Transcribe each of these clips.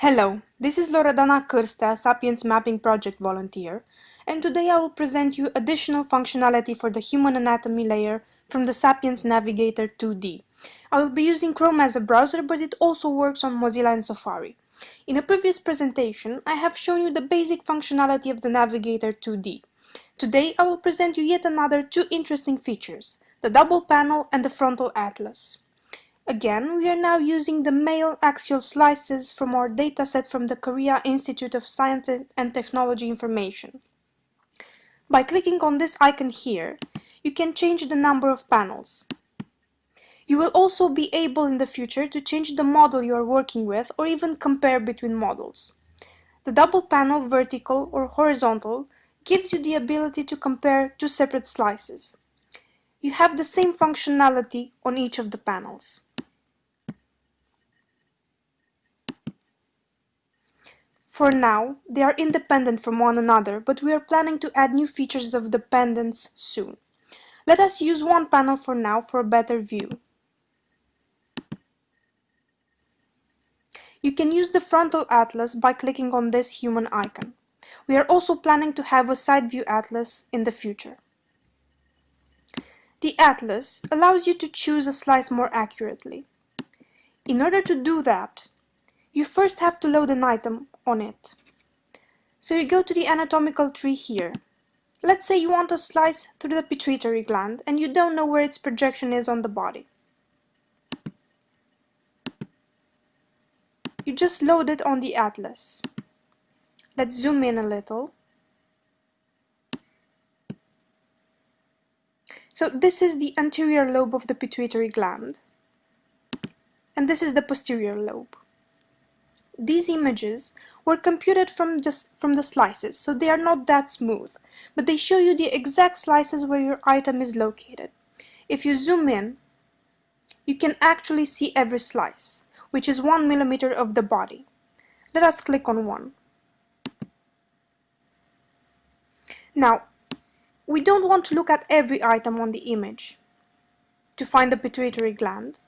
Hello, this is Loredana Cârstea, Sapiens Mapping Project volunteer, and today I will present you additional functionality for the human anatomy layer from the Sapiens Navigator 2D. I will be using Chrome as a browser, but it also works on Mozilla and Safari. In a previous presentation, I have shown you the basic functionality of the Navigator 2D. Today, I will present you yet another two interesting features, the double panel and the frontal atlas. Again, we are now using the male axial slices from our dataset from the Korea Institute of Science and Technology Information. By clicking on this icon here, you can change the number of panels. You will also be able in the future to change the model you are working with or even compare between models. The double panel vertical or horizontal gives you the ability to compare two separate slices. You have the same functionality on each of the panels. For now, they are independent from one another, but we are planning to add new features of dependence soon. Let us use one panel for now for a better view. You can use the frontal atlas by clicking on this human icon. We are also planning to have a side view atlas in the future. The atlas allows you to choose a slice more accurately. In order to do that, you first have to load an item on it. So you go to the anatomical tree here. Let's say you want to slice through the pituitary gland and you don't know where its projection is on the body. You just load it on the atlas. Let's zoom in a little. So this is the anterior lobe of the pituitary gland. And this is the posterior lobe. These images were computed from just from the slices, so they are not that smooth, but they show you the exact slices where your item is located. If you zoom in, you can actually see every slice, which is one millimeter of the body. Let us click on one. Now, we don't want to look at every item on the image to find the pituitary gland.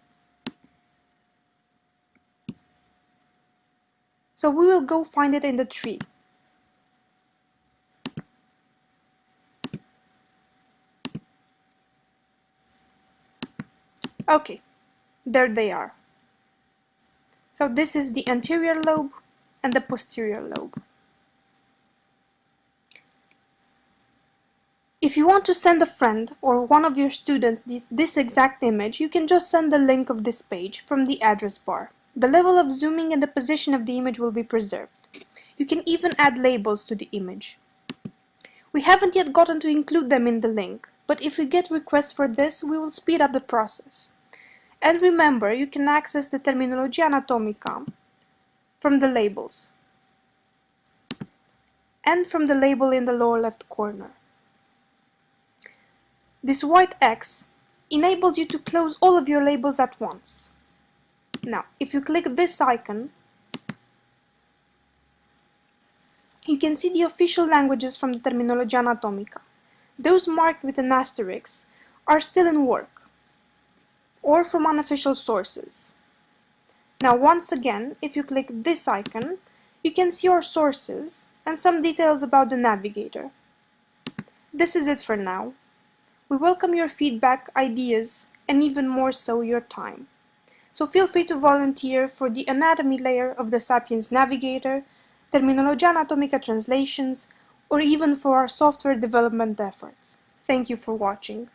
So we will go find it in the tree. Okay, there they are. So this is the anterior lobe and the posterior lobe. If you want to send a friend or one of your students this, this, exact image, you can just send the link of this page from the address bar. The level of zooming and the position of the image will be preserved. You can even add labels to the image. We haven't yet gotten to include them in the link, but if we get requests for this, we will speed up the process. And remember, you can access the Terminologia Anatomica from the labels and from the label in the lower left corner. This white X enables you to close all of your labels at once. Now, if you click this icon, you can see the official languages from the Terminologia Anatomica. Those marked with an asterisk are still in work, or from unofficial sources. Now, once again, if you click this icon, you can see our sources and some details about the navigator. This is it for now. We welcome your feedback, ideas, and even more so your time so feel free to volunteer for the anatomy layer of the Sapiens Navigator, Terminologia Anatomica translations, or even for our software development efforts. Thank you for watching.